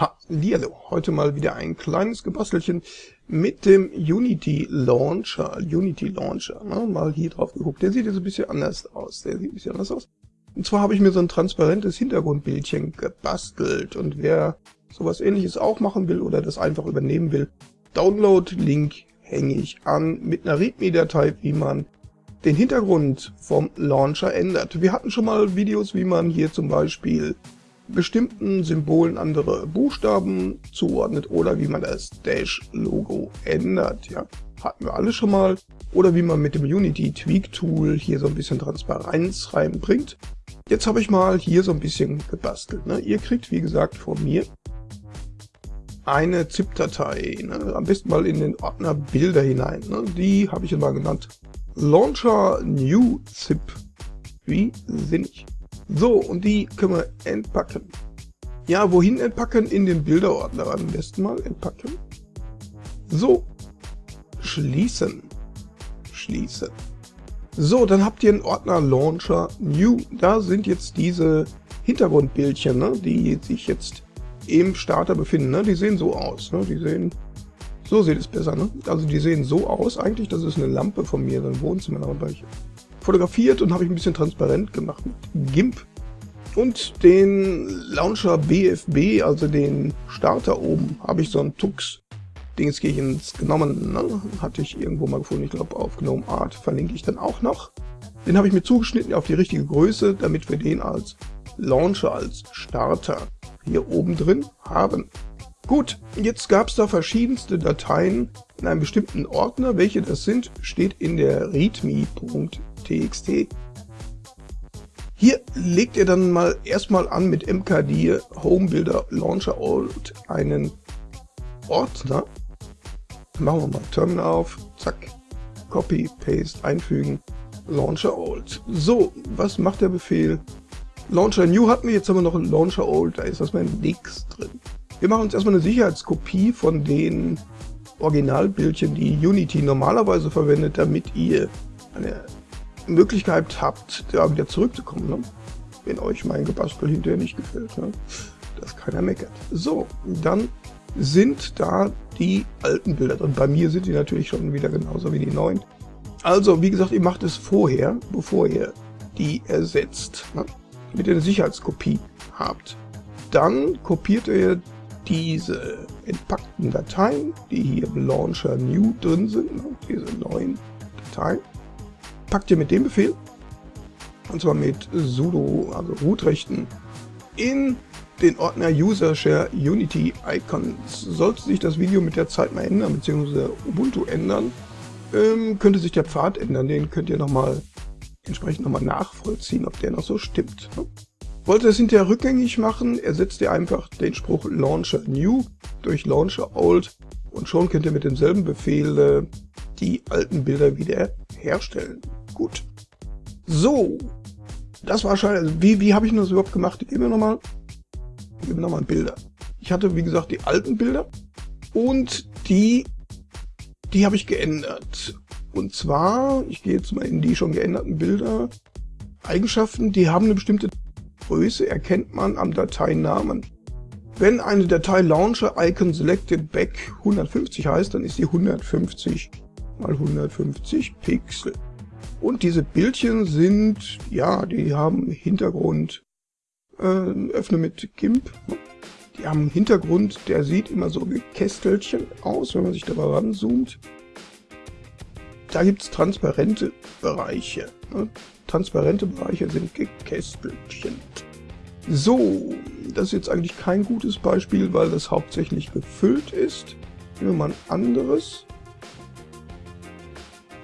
Ha, hallo. Heute mal wieder ein kleines Gebastelchen mit dem Unity Launcher. Unity Launcher, ne? mal hier drauf geguckt. Der sieht jetzt ein bisschen anders aus. Der sieht ein bisschen anders aus. Und zwar habe ich mir so ein transparentes Hintergrundbildchen gebastelt. Und wer sowas ähnliches auch machen will oder das einfach übernehmen will, Download-Link hänge ich an mit einer README-Datei, wie man den Hintergrund vom Launcher ändert. Wir hatten schon mal Videos, wie man hier zum Beispiel bestimmten Symbolen andere Buchstaben zuordnet oder wie man das Dash-Logo ändert. Ja, hatten wir alle schon mal. Oder wie man mit dem Unity Tweak Tool hier so ein bisschen Transparenz reinbringt. Jetzt habe ich mal hier so ein bisschen gebastelt. Ne? Ihr kriegt, wie gesagt, von mir eine ZIP-Datei. Ne? Am besten mal in den Ordner Bilder hinein. Ne? Die habe ich mal genannt Launcher New ZIP. Wie sinnig. So, und die können wir entpacken. Ja, wohin entpacken? In den Bilderordner am besten mal entpacken. So, schließen. Schließen. So, dann habt ihr einen Ordner Launcher New. Da sind jetzt diese Hintergrundbildchen, ne, die sich jetzt im Starter befinden. Ne? Die sehen so aus. Ne? Die sehen, so sieht es besser. Ne? Also die sehen so aus eigentlich. Das ist eine Lampe von mir, so ein Wohnzimmerlampe fotografiert und habe ich ein bisschen transparent gemacht mit GIMP. Und den Launcher BFB, also den Starter oben, habe ich so ein Tux Dingskirchens genommen. Ne? Hatte ich irgendwo mal gefunden, ich glaube auf Gnome Art verlinke ich dann auch noch. Den habe ich mir zugeschnitten auf die richtige Größe, damit wir den als Launcher, als Starter hier oben drin haben. Gut, jetzt gab es da verschiedenste Dateien in einem bestimmten Ordner. Welche das sind, steht in der readme.txt txt. Hier legt ihr dann mal erstmal an mit mkdir Homebuilder Launcher Old einen Ordner. Machen wir mal Terminal auf, zack, Copy, Paste, einfügen, Launcher Old. So, was macht der Befehl? Launcher New hatten wir, jetzt haben wir noch einen Launcher Old, da ist erstmal nichts drin. Wir machen uns erstmal eine Sicherheitskopie von den Originalbildchen, die Unity normalerweise verwendet, damit ihr eine Möglichkeit habt, da wieder zurückzukommen, ne? wenn euch mein Gebastel hinterher nicht gefällt, ne? dass keiner meckert. So, dann sind da die alten Bilder drin. Bei mir sind die natürlich schon wieder genauso wie die neuen. Also, wie gesagt, ihr macht es vorher, bevor ihr die ersetzt, ne? damit ihr eine Sicherheitskopie habt. Dann kopiert ihr diese entpackten Dateien, die hier im Launcher New drin sind, ne? diese neuen Dateien, packt ihr mit dem Befehl, und zwar mit sudo, also root-rechten, in den Ordner User Share Unity Icons. Sollte sich das Video mit der Zeit mal ändern, beziehungsweise Ubuntu ändern, ähm, könnte sich der Pfad ändern. Den könnt ihr nochmal entsprechend nochmal nachvollziehen, ob der noch so stimmt. Ne? Wollt ihr es hinterher rückgängig machen, ersetzt ihr einfach den Spruch Launcher New durch Launcher Old und schon könnt ihr mit demselben Befehl äh, die alten Bilder wieder herstellen. Gut. So. Das war schon, also wie, wie habe ich das überhaupt gemacht? Ich gebe mir nochmal, ich gebe nochmal Bilder. Ich hatte, wie gesagt, die alten Bilder und die, die habe ich geändert. Und zwar, ich gehe jetzt mal in die schon geänderten Bilder, Eigenschaften, die haben eine bestimmte Größe, erkennt man am Dateinamen. Wenn eine Datei Launcher Icon Selected Back 150 heißt, dann ist die 150 mal 150 Pixel. Und diese Bildchen sind, ja, die haben Hintergrund, äh, öffne mit GIMP. Die haben einen Hintergrund, der sieht immer so wie Kästelchen aus, wenn man sich dabei ranzoomt. Da gibt es transparente Bereiche. Ne? Transparente Bereiche sind Gekästelchen. So, das ist jetzt eigentlich kein gutes Beispiel, weil das hauptsächlich gefüllt ist. Nehmen wir mal ein anderes.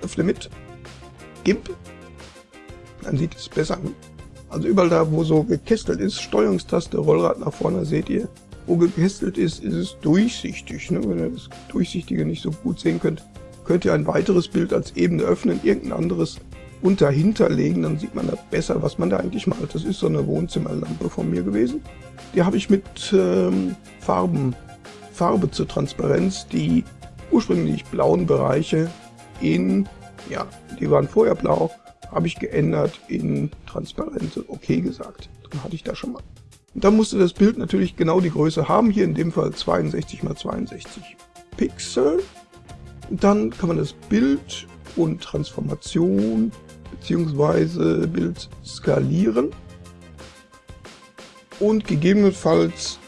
Öffne mit. GIMP. Dann sieht es besser. Also überall da, wo so gekästelt ist, Steuerungstaste, Rollrad nach vorne, seht ihr, wo gekästelt ist, ist es durchsichtig. Ne? Wenn ihr das Durchsichtige nicht so gut sehen könnt, könnt ihr ein weiteres Bild als Ebene öffnen, irgendein anderes und dahinter legen, dann sieht man da besser, was man da eigentlich malt. Das ist so eine Wohnzimmerlampe von mir gewesen. Die habe ich mit ähm, Farben, Farbe zur Transparenz, die ursprünglich blauen Bereiche in ja, die waren vorher blau, habe ich geändert in transparente, okay gesagt. Dann hatte ich da schon mal. dann musste das Bild natürlich genau die Größe haben, hier in dem Fall 62 x 62 Pixel. Dann kann man das Bild und Transformation bzw. Bild skalieren und gegebenenfalls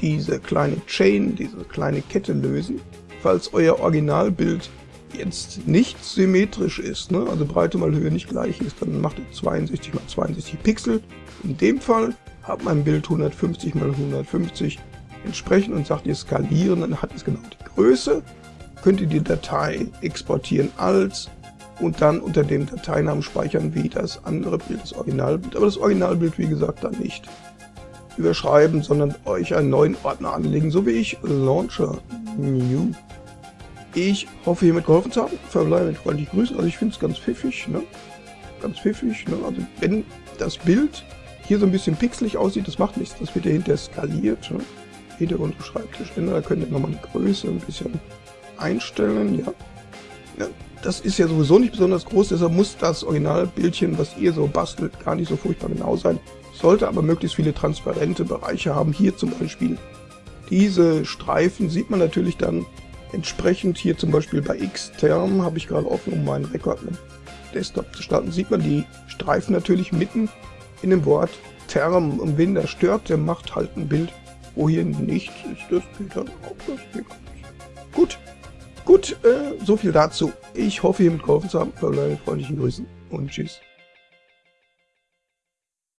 diese kleine Chain, diese kleine Kette lösen, falls euer Originalbild jetzt nicht symmetrisch ist, ne? also Breite mal Höhe nicht gleich ist, dann macht ihr 62 x 62 Pixel. In dem Fall hat mein Bild 150 x 150 entsprechend und sagt ihr skalieren, dann hat es genau die Größe. Könnt ihr die Datei exportieren als und dann unter dem Dateinamen speichern wie das andere Bild, das Originalbild. Aber das Originalbild, wie gesagt, dann nicht überschreiben, sondern euch einen neuen Ordner anlegen, so wie ich, Launcher New. Ich hoffe, hiermit geholfen zu haben. Verbleibe mit freundlichen Grüßen. Also ich finde es ganz pfiffig, ne? Ganz pfiffig, ne? Also wenn das Bild hier so ein bisschen pixelig aussieht, das macht nichts. Das wird ja hinterher skaliert, ne? Hintergrund Schreibtisch ändern. Da könnt ihr nochmal die Größe ein bisschen einstellen, ja. Das ist ja sowieso nicht besonders groß, deshalb muss das Originalbildchen, was ihr so bastelt, gar nicht so furchtbar genau sein. Sollte aber möglichst viele transparente Bereiche haben. Hier zum Beispiel diese Streifen sieht man natürlich dann Entsprechend hier zum Beispiel bei Xterm habe ich gerade offen, um meinen Rekord mit Desktop zu starten, sieht man die Streifen natürlich mitten in dem Wort Term. Und wen das stört, der macht halt ein Bild, wo hier nichts ist. Das geht dann auch. Das geht Gut, gut, äh, so viel dazu. Ich hoffe, hiermit geholfen zu haben. Verbleibe mit freundlichen Grüßen und tschüss.